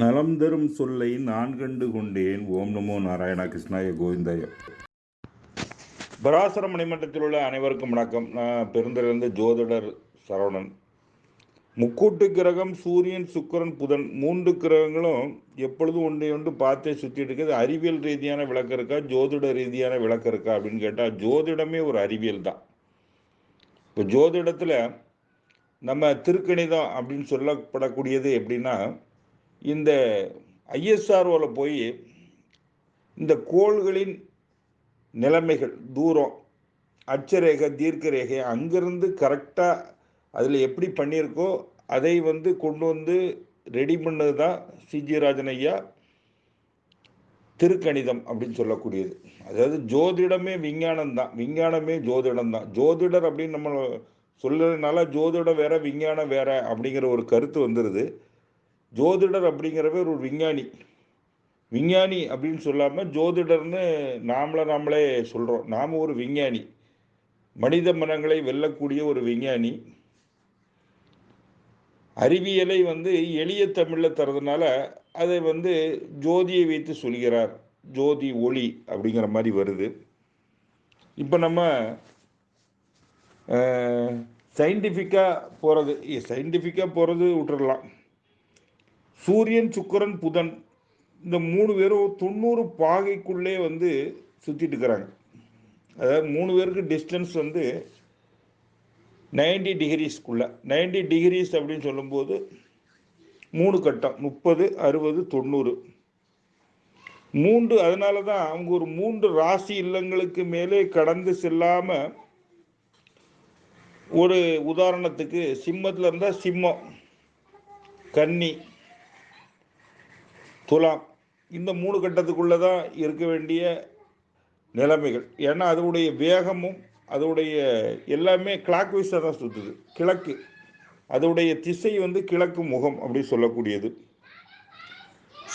நலம் தரும் சொல்லை நான் கண்டு கொண்டேன். ஓம் நமோ நாராயணா கிருஷ்ணாய கோவிந்தாய. பராசர மணிமன்றத்தில் உள்ள அனைவருக்கும் வணக்கம். நான் பெருந்திலிருந்து ஜோதிடர் சரவணன். முக்கூட்டு கிரகம் சூரியன் சுக்கிரன் புதன் மூன்று கிரகங்களும் எப்பொழுதும் ஒன்றை ஒன்று பார்த்தே சுற்றிட்டு இருக்குது. அறிவியல் ரீதியான விளக்கம் இருக்கா ஜோதிட ரீதியான விளக்கம் இருக்கா அப்படின்னு கேட்டால் ஜோதிடமே ஒரு அறிவியல் தான். இப்போ ஜோதிடத்தில் நம்ம திருக்கணிதம் அப்படின்னு சொல்லப்படக்கூடியது எப்படின்னா இந்த ஐஎஸ்ஆர்ஓவில் போய் இந்த கோள்களின் நிலைமைகள் தூரம் அச்சரேகை தீர்க்க ரேகை அங்கேருந்து கரெக்டாக அதில் எப்படி பண்ணியிருக்கோ அதை வந்து கொண்டு வந்து ரெடி பண்ணது தான் சிஜி ராஜன் ஐயா திருக்கணிதம் அப்படின்னு சொல்லக்கூடியது. அதாவது ஜோதிடமே விஞ்ஞானம் தான் விஞ்ஞானமே ஜோதிடம் தான் ஜோதிடர் அப்படின்னு நம்ம சொல்லுறதுனால ஜோதிடம் வேற விஞ்ஞானம் வேற அப்படிங்கிற ஒரு கருத்து வந்துடுது ஜோதிடர் அப்படிங்கிறவர் ஒரு விஞ்ஞானி. விஞ்ஞானி அப்படின்னு சொல்லாமல் ஜோதிடர்னு நாமளை நாமளே சொல்கிறோம் நாம் ஒரு விஞ்ஞானி. மனித மனங்களை வெல்லக்கூடிய ஒரு விஞ்ஞானி. அறிவியலை வந்து எளிய தமிழில் தரதுனால அதை வந்து ஜோதியை வைத்து சொல்கிறார். ஜோதி ஒளி அப்படிங்கிற மாதிரி வருது. இப்போ நம்ம சயின்டிஃபிக்காக போகிறது சயின்டிஃபிக்காக போகிறது விட்டுறலாம். சூரியன் சுக்கரன் புதன் இந்த மூணு பேரும் தொண்ணூறு பாகைக்குள்ளே வந்து சுற்றிட்டு இருக்கிறாங்க. அதாவது மூணு பேருக்கு டிஸ்டன்ஸ் வந்து நைன்டி டிகிரிஸ்க்குள்ள நைன்டி டிகிரிஸ் அப்படின்னு சொல்லும்போது மூணு கட்டம் முப்பது அறுபது தொண்ணூறு. மூன்று அதனால தான் அவங்க ஒரு மூன்று ராசி இல்லங்களுக்கு மேலே கடந்து செல்லாமல் ஒரு உதாரணத்துக்கு சிம்மத்தில் இருந்தால் சிம்மம் கன்னி துலாம். இந்த மூணு கட்டத்துக்குள்ளே தான் இருக்க வேண்டிய நிலைமைகள். ஏன்னா அதனுடைய வேகமும் அதோடைய எல்லாமே கிளாக் வைஸாக தான் சுற்றுது கிழக்கு. அதோடைய திசை வந்து கிழக்கு முகம் அப்படி சொல்லக்கூடியது.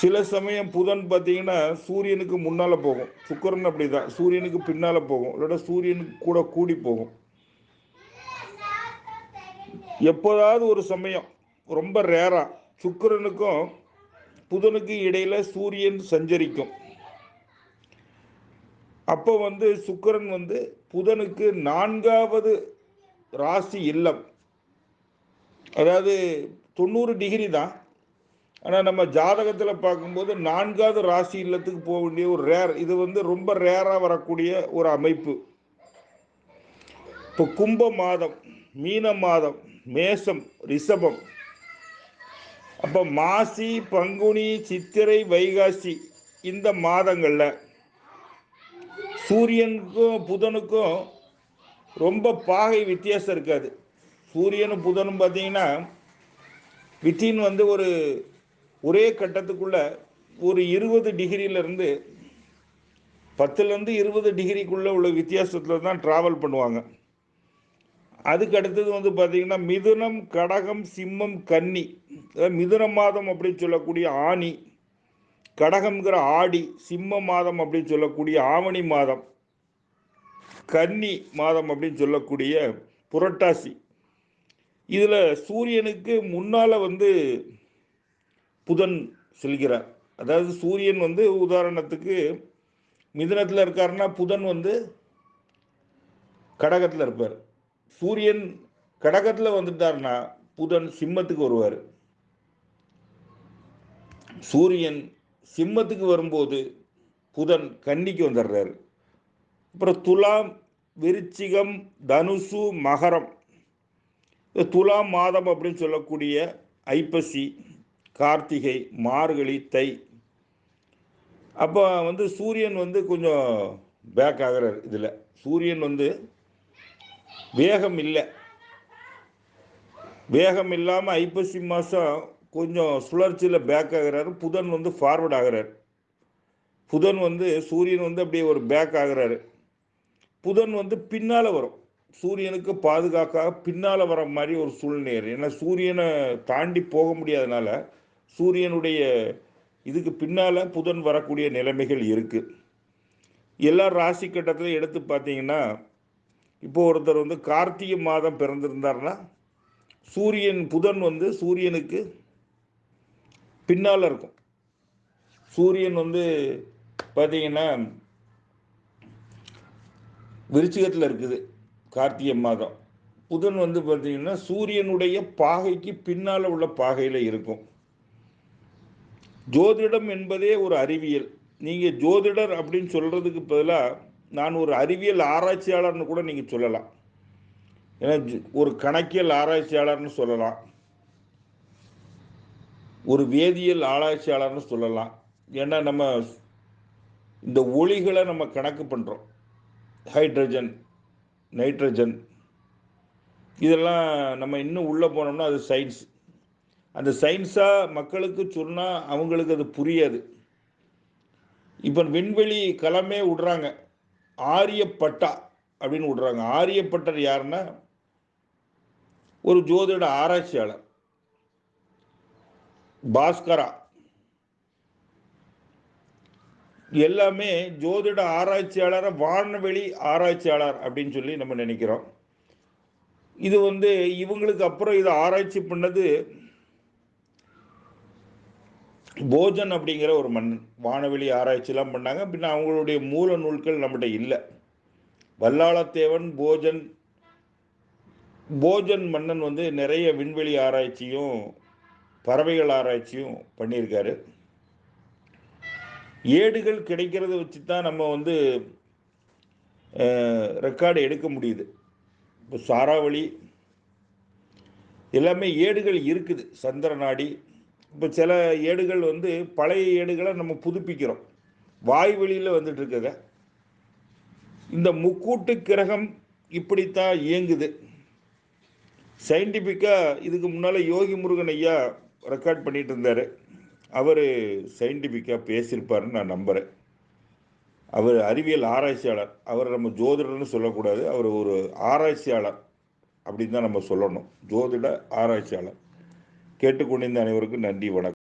சில சமயம் புதன் பார்த்தீங்கன்னா சூரியனுக்கு முன்னால் போகும். சுக்கரன் அப்படி தான் சூரியனுக்கு பின்னால் போகும். இல்லைன்னா சூரியனுக்கு கூட கூடி போகும். எப்போதாவது ஒரு சமயம் ரொம்ப ரேராக சுக்கரனுக்கும் புதனுக்கு இடையில சூரியன் சஞ்சரிக்கும். அப்போ வந்து சுக்கரன் வந்து புதனுக்கு நான்காவது ராசி இல்லம். அதாவது தொண்ணூறு டிகிரி தான். ஆனால் நம்ம ஜாதகத்தில் பார்க்கும்போது நான்காவது ராசி இல்லத்துக்கு போக வேண்டிய ஒரு ரேர் இது வந்து ரொம்ப ரேராக வரக்கூடிய ஒரு அமைப்பு. இப்போ கும்ப மாதம் மீன மாதம் மேசம் ரிஷபம் அப்போ மாசி பங்குனி சித்திரை வைகாசி இந்த மாதங்களில் சூரியனுக்கும் புதனுக்கும் ரொம்ப பாகை வித்தியாசம் இருக்காது. சூரியனும் புதனும் பார்த்தீங்கன்னா வித்தின் வந்து ஒரு ஒரே கட்டத்துக்குள்ள ஒரு இருபது டிகிரியிலேருந்து பத்துலேருந்து இருபது டிகிரிக்குள்ளே உள்ள வித்தியாசத்தில் தான் ட்ராவல் பண்ணுவாங்க. அதுக்கு அடுத்தது வந்து பார்த்தீங்கன்னா மிதுனம் கடகம் சிம்மம் கன்னி. மிதுன மாதம் அப்படின்னு சொல்லக்கூடிய ஆணி கடகம்ங்கிற ஆடி சிம்ம மாதம் அப்படின்னு சொல்லக்கூடிய ஆவணி மாதம் கன்னி மாதம் அப்படின்னு சொல்லக்கூடிய புரட்டாசி. இதில் சூரியனுக்கு முன்னால் வந்து புதன் செல்கிறார். அதாவது சூரியன் வந்து உதாரணத்துக்கு மிதுனத்தில் இருக்காருன்னா புதன் வந்து கடகத்தில் இருப்பார். சூரியன் கடகத்தில் வந்துட்டார்னா புதன் சிம்மத்துக்கு வருவார். சூரியன் சிம்மத்துக்கு வரும்போது புதன் கன்னிக்கு வந்துடுறாரு. அப்புறம் துலாம் விருச்சிகம் தனுசு மகரம். துலாம் மாதம் அப்படின்னு சொல்லக்கூடிய ஐப்பசி கார்த்திகை மார்கழி தை. அப்போ வந்து சூரியன் வந்து கொஞ்சம் பேக் ஆகிறார் இதில். சூரியன் வந்து வேகம் இல்லை வேகம் இல்லாமல் ஐப்பசி மாதம் கொஞ்சம் சுழற்சியில் பேக் ஆகிறாரு. புதன் வந்து ஃபார்வர்ட் ஆகிறார். புதன் வந்து சூரியன் வந்து அப்படியே ஒரு பேக் ஆகிறாரு. புதன் வந்து பின்னால் வரும். சூரியனுக்கு பாதுகாக்காக பின்னால் வர மாதிரி ஒரு சூழ்நிலை. ஏன்னா சூரியனை தாண்டி போக முடியாதனால சூரியனுடைய இதுக்கு பின்னால் புதன் வரக்கூடிய நிலைமைகள் இருக்குது எல்லா ராசி கட்டத்திலையும் எடுத்து பார்த்தீங்கன்னா இப்போ ஒருத்தர் வந்து கார்த்திகை மாதம் பிறந்திருந்தார்னா சூரியன் புதன் வந்து சூரியனுக்கு பின்னால் இருக்கும். சூரியன் வந்து பார்த்தீங்கன்னா விருச்சிகத்தில் இருக்குது கார்த்திகை மாதம். புதன் வந்து பார்த்தீங்கன்னா சூரியனுடைய பாகைக்கு பின்னால் உள்ள பாகையில் இருக்கும். ஜோதிடம் என்பதே ஒரு அறிவியல். நீங்கள் ஜோதிடர் அப்படின்னு சொல்கிறதுக்கு பதிலாக நான் ஒரு அறிவியல் ஆராய்ச்சியாளர்னு கூட நீங்கள் சொல்லலாம். ஏன்னா ஒரு கணக்கியல் ஆராய்ச்சியாளர்னு சொல்லலாம். ஒரு வேதியியல் ஆராய்ச்சியாளர்னு சொல்லலாம். ஏன்னா நம்ம இந்த ஒளிகளை நம்ம கணக்கு பண்ணுறோம் ஹைட்ரஜன் நைட்ரஜன். இதெல்லாம் நம்ம இன்னும் உள்ளே போனோம்னா அது சயின்ஸ். அந்த சயின்ஸாக மக்களுக்கு சொன்னால் அவங்களுக்கு அது புரியாது. இப்போ விண்வெளி களமே விடுறாங்க. ஆரியப்பட்டா அப்படின்னு விடுறாங்க. ஆரியப்பட்டர் யாருன்னா? ஒரு ஜோதிட ஆராய்ச்சியாளர். பாஸ்கரா. எல்லாமே ஜோதிட ஆராய்ச்சியாளரை வானவெளி ஆராய்ச்சியாளர் அப்படின்னு சொல்லி நம்ம நினைக்கிறோம். இது வந்து இவங்களுக்கு அப்புறம் இதை ஆராய்ச்சி பண்ணது போஜன் அப்படிங்கிற ஒரு மண் வானவெளி ஆராய்ச்சிலாம் பண்ணாங்க. பின்ன அவங்களுடைய மூல நூல்கள் நம்மகிட்ட இல்லை. வல்லாளத்தேவன் போஜன் போஜன் மன்னன் வந்து நிறைய விண்வெளி ஆராய்ச்சியும் பறவைகள் ஆராய்ச்சியும் பண்ணியிருக்காரு. ஏடுகள் கிடைக்கிறத வச்சு தான் நம்ம வந்து ரெக்கார்டு எடுக்க முடியுது. இப்போ சாராவளி எல்லாமே ஏடுகள் இருக்குது. சந்திரநாடி இப்போ சில ஏடுகள் வந்து பழைய ஏடுகளை நம்ம புதுப்பிக்கிறோம். வாய்வெளியில் வந்துட்டு இருக்குங்க இந்த முக்கூட்டு கிரகம் இப்படித்தான் இயங்குது. சயின்டிஃபிக்காக இதுக்கு முன்னால் யோகி முருகன் ஐயா ரெக்கார்ட் பண்ணிட்டு இருந்தார். அவர் சயின்டிஃபிக்காக பேசியிருப்பாருன்னு நான் நம்புகிறேன் அவர் அறிவியல் ஆராய்ச்சியாளர். அவர் நம்ம ஜோதிடர்னு சொல்லக்கூடாது. அவர் ஒரு ஆராய்ச்சியாளர் அப்படின்னு தான் நம்ம சொல்லணும். ஜோதிட ஆராய்ச்சியாளர். கேட்டுக்கொண்டிருந்த அனைவருக்கும் நன்றி வணக்கம்.